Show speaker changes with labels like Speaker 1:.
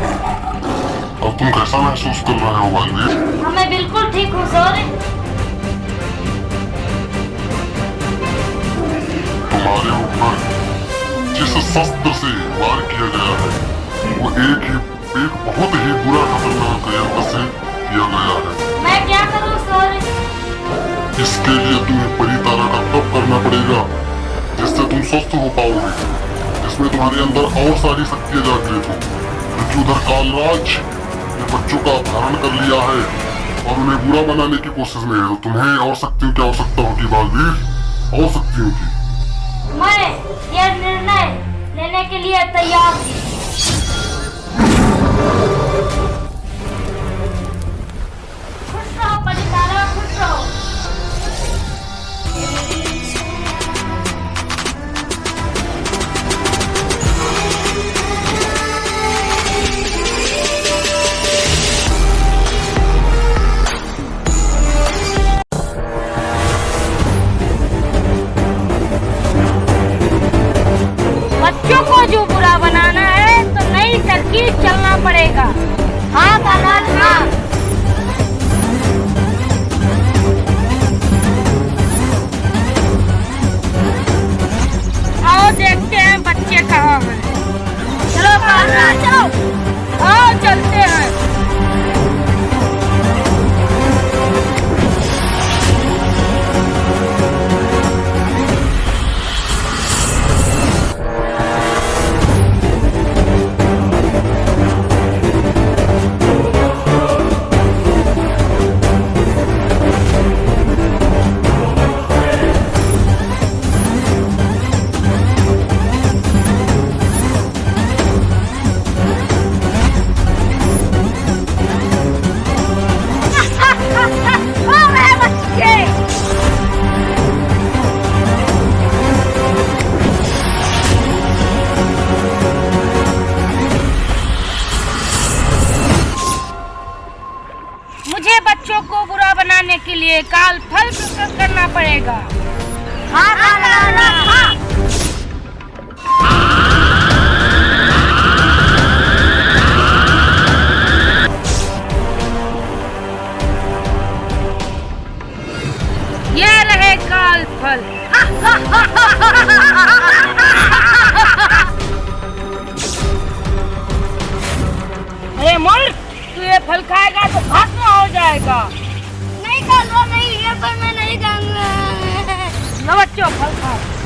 Speaker 1: अब
Speaker 2: तुम कैसा महसूस कर रहे हो वानवीर
Speaker 1: हाँ मैं बिल्कुल ठीक हूँ, सॉरी।
Speaker 2: तुम्हारे ऊपर जिस शस्त्र से वार किया गया है, वो एक ही, एक बहुत ही बुरा खतरनाक यंत्र से किया गया है। इसके लिए तुम्हें परितारा का तप करना पड़ेगा, जिससे तुम स्वस्थ हो पाओगे। जिसमें तुम्हारे अंदर और सारी शक्तियाँ जागृत। हो उधर कालराज ने बच्चों का अपहरण कर लिया है और उन्हें बुरा बनाने की कोशिश में है। तो तुम्हें और शक्तियों की आवश्यकता होगी, बालवीर। और शक्तियों की।
Speaker 1: मैं यह निर्णय लेने के लिए तैयार हूँ। चलना पड़ेगा। हाँ कालाज हाँ। के लिए काल फल प्रस्तुत करना पड़ेगा। हाँ हाँ हाँ ये रहे काल फल। अरे मोल तू ये फल खाएगा तो भस्म हो जाएगा। फल मैं नहीं जाऊँगा। लो फल खाओ।